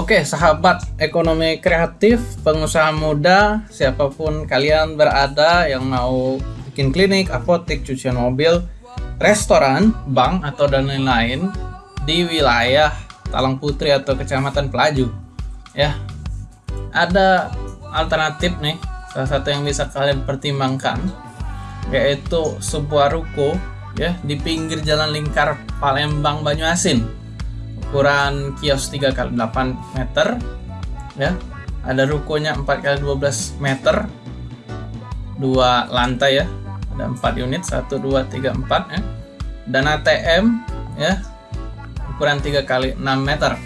Oke, sahabat ekonomi kreatif, pengusaha muda, siapa pun kalian berada yang mau bikin klinik, apotek, cucian mobil, restoran, bank, atau dan lain-lain di wilayah Talang Putri atau Kecamatan Pelaju. Ya, ada alternatif nih, salah satu yang bisa kalian pertimbangkan, yaitu sebuah ruko ya di pinggir jalan lingkar Palembang Banyuasin ukuran kios 3 kali 8 meter ya. Ada rukonya 4 kali 12 meter. Dua lantai ya. Ada 4 unit 1 2 3 4 ya. Dan ATM ya. Ukuran 3 kali 6 meter.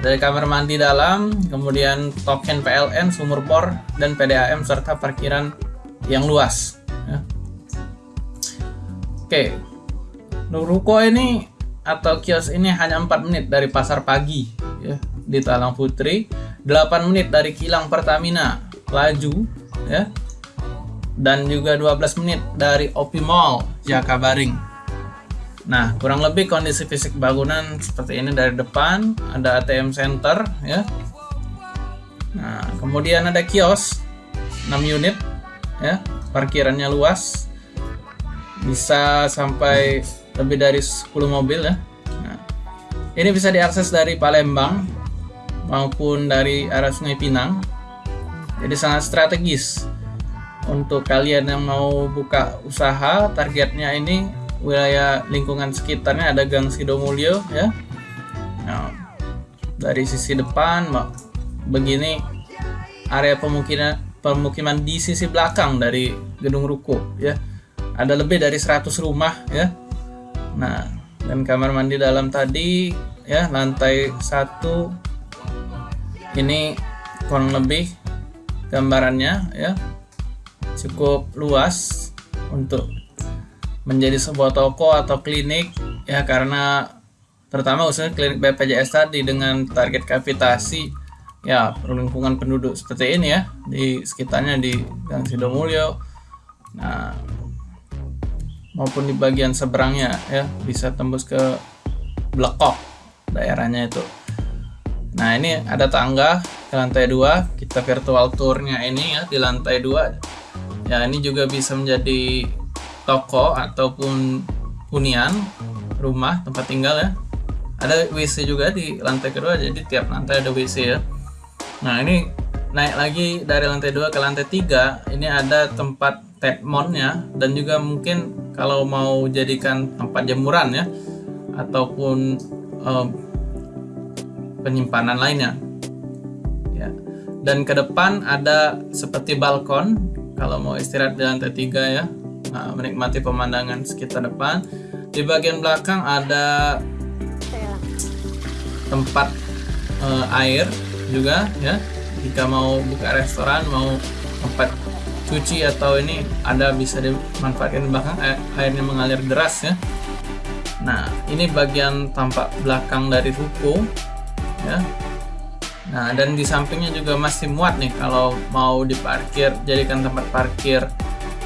Dari kamar mandi dalam kemudian token PLN sumur bor dan PDAM serta parkiran yang luas ya. oke. Ruko ini atau kios ini hanya 4 menit dari pasar pagi ya di Talang Putri. 8 menit dari kilang Pertamina Laju ya. Dan juga 12 menit dari Opi Mall Jakabaring Nah kurang lebih kondisi fisik bangunan seperti ini dari depan ada ATM center ya. Nah kemudian ada kios 6 unit ya. Parkirannya luas bisa sampai lebih dari 10 mobil ya. Nah, ini bisa diakses dari Palembang maupun dari arah Sungai Pinang. Jadi sangat strategis untuk kalian yang mau buka usaha. Targetnya ini wilayah lingkungan sekitarnya ada Gang Sidomulyo ya. Nah, dari sisi depan begini area pemukiman pemukiman di sisi belakang dari gedung ruko ya. Ada lebih dari 100 rumah ya Nah, dan kamar mandi dalam tadi ya lantai satu. Ini kurang lebih gambarannya ya. Cukup luas untuk menjadi sebuah toko atau klinik ya karena terutama usaha klinik BPJS tadi dengan target kapitasi ya lingkungan penduduk seperti ini ya di sekitarnya di Gang Sidomulyo. Nah maupun di bagian seberangnya ya bisa tembus ke Blekok daerahnya itu. Nah ini ada tangga ke lantai dua kita virtual tournya ini ya di lantai dua. Ya ini juga bisa menjadi toko ataupun hunian rumah tempat tinggal ya. Ada WC juga di lantai kedua jadi tiap lantai ada WC ya. Nah ini naik lagi dari lantai dua ke lantai tiga ini ada tempat Tedmonnya dan juga mungkin kalau mau jadikan tempat jemuran ya ataupun um, penyimpanan lainnya. Ya. Dan ke depan ada seperti balkon kalau mau istirahat di lantai tiga ya nah, menikmati pemandangan sekitar depan. Di bagian belakang ada tempat uh, air juga ya. Jika mau buka restoran mau tempat cuci atau ini ada bisa dimanfaatkan di belakang air, airnya mengalir deras ya. Nah ini bagian tampak belakang dari ruko ya. Nah dan di sampingnya juga masih muat nih kalau mau diparkir jadikan tempat parkir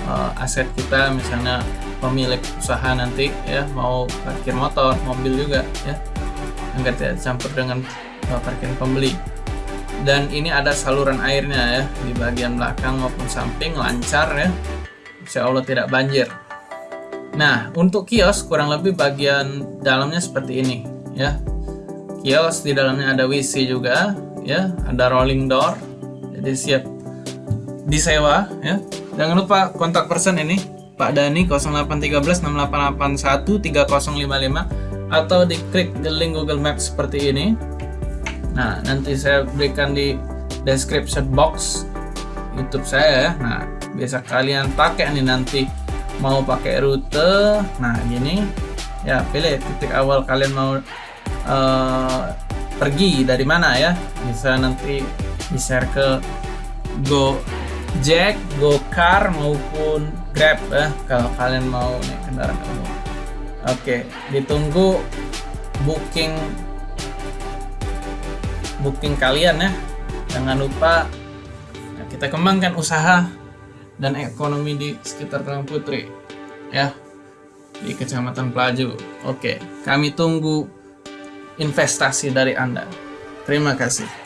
uh, aset kita misalnya pemilik usaha nanti ya mau parkir motor mobil juga ya. Agar tidak campur dengan uh, parkir pembeli dan ini ada saluran airnya ya di bagian belakang maupun samping lancar ya. Insya Allah tidak banjir. Nah untuk kios kurang lebih bagian dalamnya seperti ini ya. Kios di dalamnya ada WC juga ya. Ada rolling door jadi siap disewa ya. Jangan lupa kontak person ini Pak Dani 0813 6881 3055 atau diklik the link Google Maps seperti ini Nah, nanti saya berikan di description box YouTube saya ya. Nah, biasa kalian pakai nih nanti mau pakai rute. Nah, gini ya pilih titik awal kalian mau uh, pergi dari mana ya. Bisa nanti di-share ke Go Jack, Go Car maupun Grab ya kalau kalian mau naik kendaraan umum. Oke, ditunggu booking booking kalian ya. Jangan lupa ya, kita kembangkan usaha dan ekonomi di sekitar Talang Putri ya di Kecamatan Pelaju. Oke kami tunggu investasi dari Anda. Terima kasih.